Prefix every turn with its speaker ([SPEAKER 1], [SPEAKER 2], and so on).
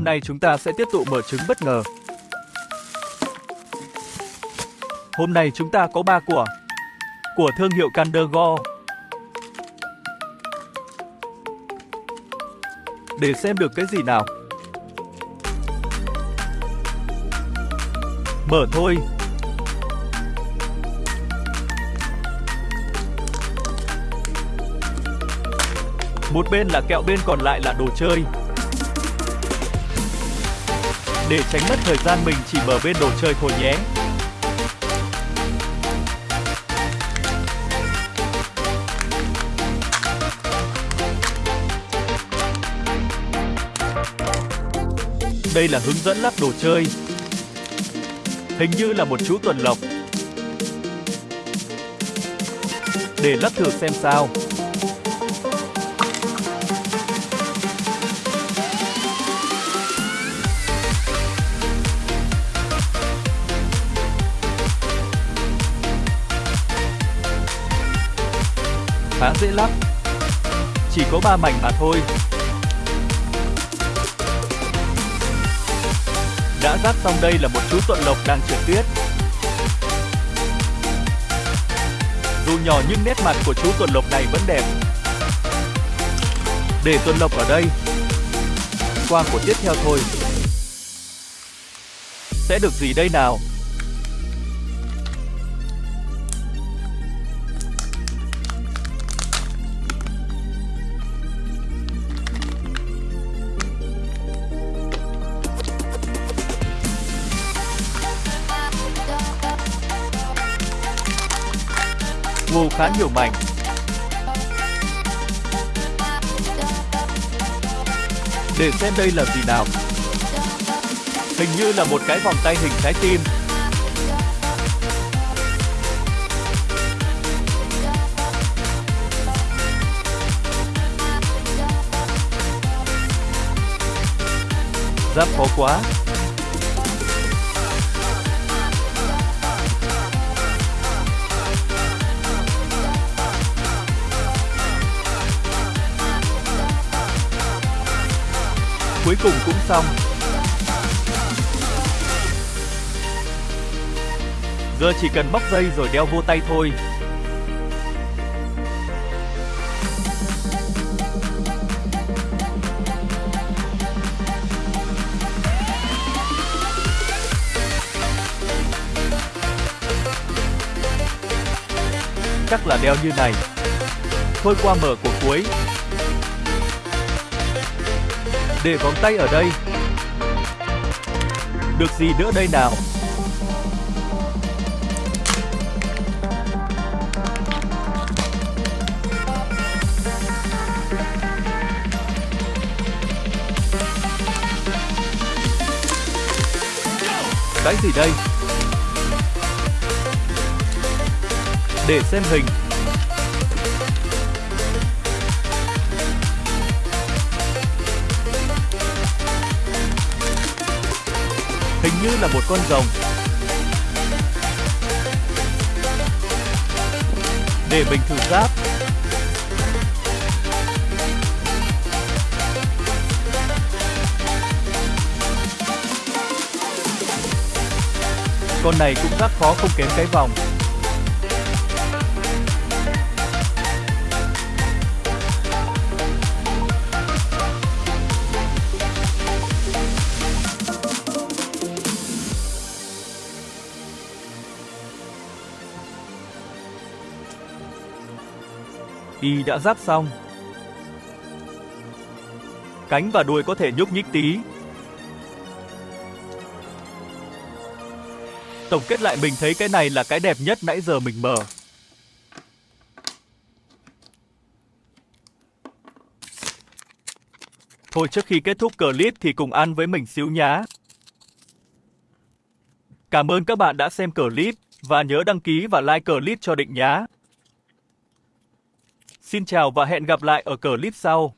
[SPEAKER 1] hôm nay chúng ta sẽ tiếp tục mở trứng bất ngờ. Hôm nay chúng ta có ba quả của thương hiệu Candergo. Để xem được cái gì nào. Mở thôi. Một bên là kẹo, bên còn lại là đồ chơi. Để tránh mất thời gian mình chỉ mở bên đồ chơi thôi nhé. Đây là hướng dẫn lắp đồ chơi. Hình như là một chú tuần lộc. Để lắp thử xem sao. Khá dễ lắp. Chỉ có 3 mảnh mà thôi. Đã ráp xong đây là một chú tuận lộc đang trượt tuyết. Dù nhỏ nhưng nét mặt của chú tuần lộc này vẫn đẹp. Để tuần lộc ở đây. Qua của tiếp theo thôi. Sẽ được gì đây nào? Wow khá nhiều mảnh. Để xem đây là gì nào. Hình như là một cái vòng tay hình trái tim. Giáp khó quá. Cuối cùng cũng xong. Giờ chỉ cần móc dây rồi đeo vô tay thôi. Chắc là đeo như này. Thôi qua mở của cuối, để vòng tay ở đây. Được gì nữa đây nào? Cái gì đây? Để xem hình như là một con rồng. Để mình thử giáp. Con này cũng rất khó không kém cái vòng. Y đã giáp xong. Cánh và đuôi có thể nhúc nhích tí. Tổng kết lại mình thấy cái này là cái đẹp nhất nãy giờ mình mở. Thôi trước khi kết thúc clip thì cùng ăn với mình xíu nhá. Cảm ơn các bạn đã xem clip và nhớ đăng ký và like clip cho Định nhá. Xin chào và hẹn gặp lại ở clip sau.